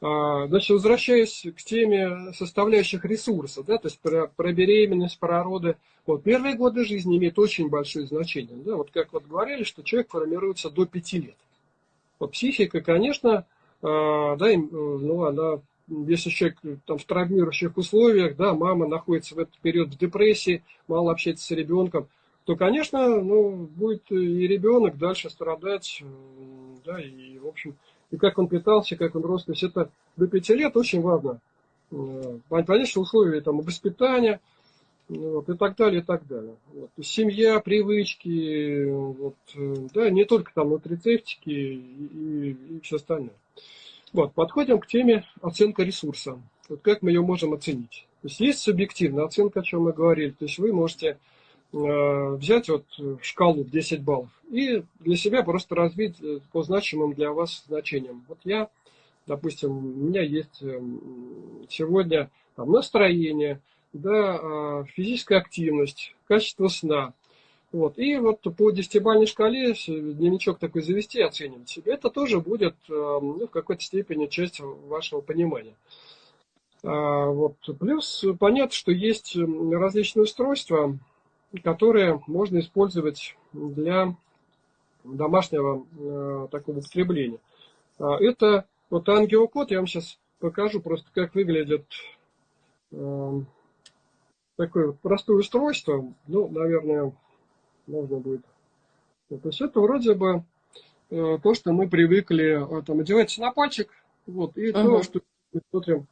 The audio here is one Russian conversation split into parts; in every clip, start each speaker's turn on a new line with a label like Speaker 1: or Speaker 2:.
Speaker 1: А, значит, возвращаясь к теме составляющих ресурса, да, то есть про, про беременность, про роды, вот, первые годы жизни имеют очень большое значение. Да, вот как вот говорили, что человек формируется до 5 лет. Вот психика, конечно, а, да, ну, она, если человек там, в травмирующих условиях, да, мама находится в этот период в депрессии, мало общается с ребенком, то, конечно, ну, будет и ребенок дальше страдать, да, и, в общем, и как он питался, как он рос. То есть это до пяти лет очень важно. Э, понять, что условия там, воспитания вот, и так далее, и так далее. Вот. Семья, привычки, вот, э, да, не только там нутрицептики и, и, и все остальное. Вот, подходим к теме оценка ресурса. Вот как мы ее можем оценить. То есть есть субъективная оценка, о чем мы говорили. То есть вы можете взять вот шкалу в 10 баллов и для себя просто развить э, по значимым для вас значениям. Вот я, допустим, у меня есть эм, сегодня там, настроение, да, физическая активность, качество сна. Вот. И вот по десятибалльной шкале дневничок такой завести, оценивать себя, это тоже будет эм, ну, в какой-то степени часть вашего понимания. А, вот. Плюс понятно, что есть различные устройства, которые можно использовать для домашнего э, такого употребления. А, это вот ангиокод, я вам сейчас покажу просто, как выглядит э, такое вот простое устройство. Ну, наверное, можно будет. То есть это вроде бы э, то, что мы привыкли, э, там, одевается на пальчик, вот, и uh-huh. то, что мы смотрим,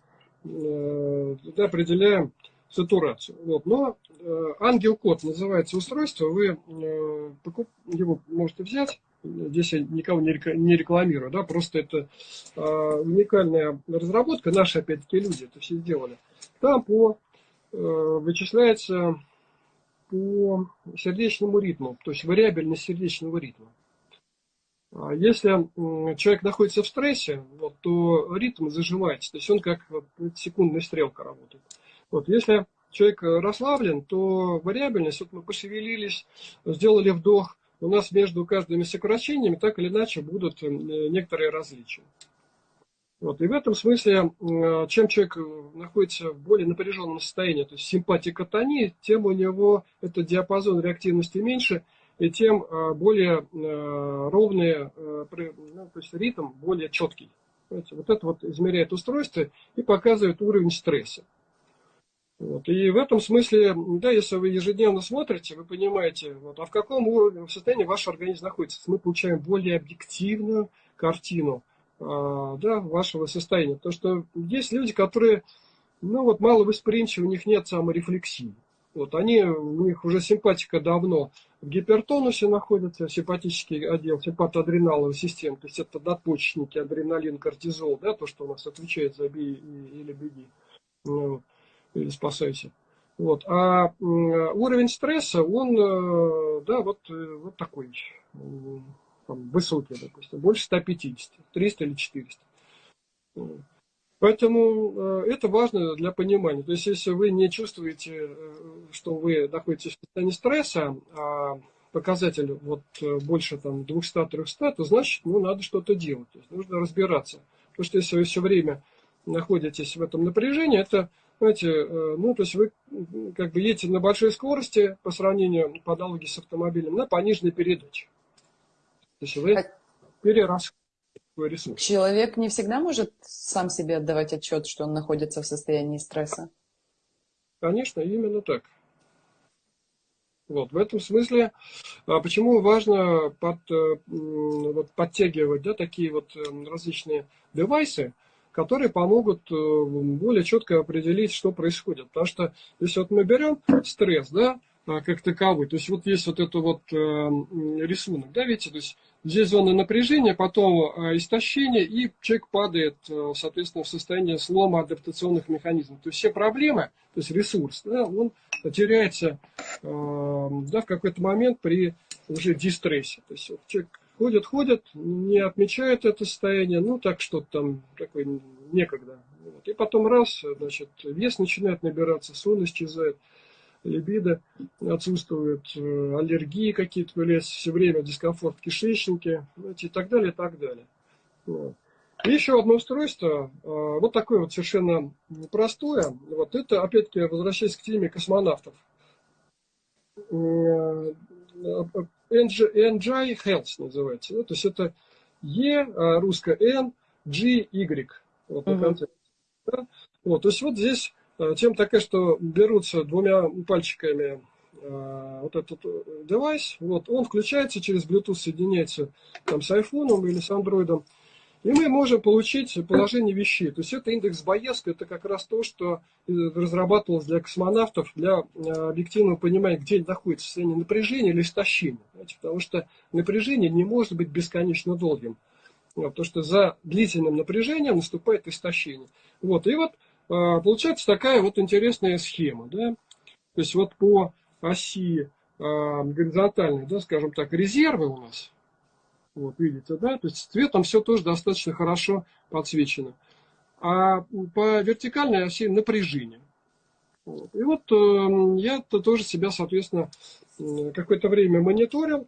Speaker 1: э, определяем сатурацию. Вот. Но э, ангел-код называется устройство, вы э, его можете взять, здесь я никого не, не рекламирую, да, просто это э, уникальная разработка, наши опять-таки люди это все сделали. Там по, э, вычисляется по сердечному ритму, то есть вариабельность сердечного ритма. А если человек находится в стрессе, вот, то ритм зажимается, то есть он как вот, секундная стрелка работает. Вот, если человек расслаблен, то вариабельность, вот мы пошевелились, сделали вдох, у нас между каждыми сокращениями так или иначе будут э, некоторые различия. Вот. И в этом смысле, э, чем человек находится в более напряженном состоянии, то есть симпатикотонии, тем у него этот диапазон реактивности меньше, и тем э, более ровный, ну, то есть ритм более четкий. Вот это вот измеряет устройство и показывает уровень стресса. Вот. И в этом смысле, да, если вы ежедневно смотрите, вы понимаете, вот, а в каком уровне, в состоянии ваш организм находится. Мы получаем более объективную картину а, да, вашего состояния. Потому что есть люди, которые ну, вот, мало восприимчивы, у них нет саморефлексии. Вот, они, у них уже симпатика давно в гипертонусе находится, симпатический отдел, симпатоадреналовой системы, то есть это надпочечники, адреналин, кортизол, да, то, что у нас отвечает за бей или беги. Вот или спасайся. Вот. А уровень стресса, он, э, да, вот, э, вот такой, там, высокий, допустим, больше 150, 300 или 400. Поэтому э, это важно для понимания. То есть, если вы не чувствуете, что вы находитесь в состоянии стресса, а показатель вот больше там 200-300, то значит, ну, надо что-то делать. То есть, нужно разбираться. Потому что если вы все время находитесь в этом напряжении, это знаете, э, ну, то есть вы как бы едете на большой скорости по сравнению, по аналогии с автомобилем, на пониженной передаче. То есть вы а перерасходуете ресурс.
Speaker 2: Человек не всегда может сам себе отдавать отчет, что он находится в состоянии стресса?
Speaker 1: Конечно, именно так. Вот, в этом смысле, а почему важно под, э, вот, подтягивать да, такие вот э, различные девайсы, которые помогут э, более четко определить, что происходит. Потому что если вот мы берем стресс, да, а, как таковой, то есть вот есть вот это вот э, рисунок, да, видите, то есть здесь зона напряжения, потом э, истощение, и человек падает, соответственно, в состояние слома адаптационных механизмов. То есть все проблемы, то есть ресурс, да, он теряется да, в какой-то момент при уже дистрессе. То есть вот человек ходят, ходят, не отмечают это состояние, ну так что-то там такое некогда. Вот. И потом раз, значит, вес начинает набираться, сон исчезает, либидо отсутствует, э, аллергии какие-то появляются, все время дискомфорт в кишечнике, и так далее, и так далее. Вот. И еще одно устройство, э, вот такое вот совершенно простое. Вот это, опять-таки, возвращаясь к теме космонавтов. NGI Health называется. То есть это E, русское N, G, Y. Вот, на конце. Да? Вот, то есть вот здесь тема такая, что берутся двумя пальчиками вот этот девайс, вот, он включается через Bluetooth, соединяется там с айфоном или с андроидом, и мы можем получить положение вещей. То есть это индекс Боевска, это как раз то, что разрабатывалось для космонавтов, для объективного понимания, где находится состояние напряжения или истощения. Знаете, потому что напряжение не может быть бесконечно долгим. Потому что за длительным напряжением наступает истощение. Вот, и вот получается такая вот интересная схема. Да? То есть вот по оси горизонтальной, да, скажем так, резервы у нас – вот, видите, да? То есть цветом все тоже достаточно хорошо подсвечено. А по вертикальной оси напряжение. Вот. И вот э, я -то тоже себя, соответственно, какое-то время мониторил.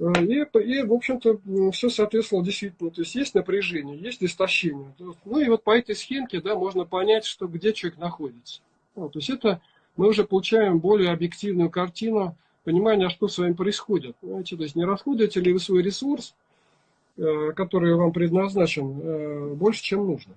Speaker 1: Э, и, и, в общем-то, все соответствовало действительно. То есть есть напряжение, есть истощение. Ну и вот по этой схемке, да, можно понять, что где человек находится. Вот, то есть это мы уже получаем более объективную картину понимание, что с вами происходит. Понимаете? То есть не расходуете ли вы свой ресурс, э, который вам предназначен, э, больше, чем нужно.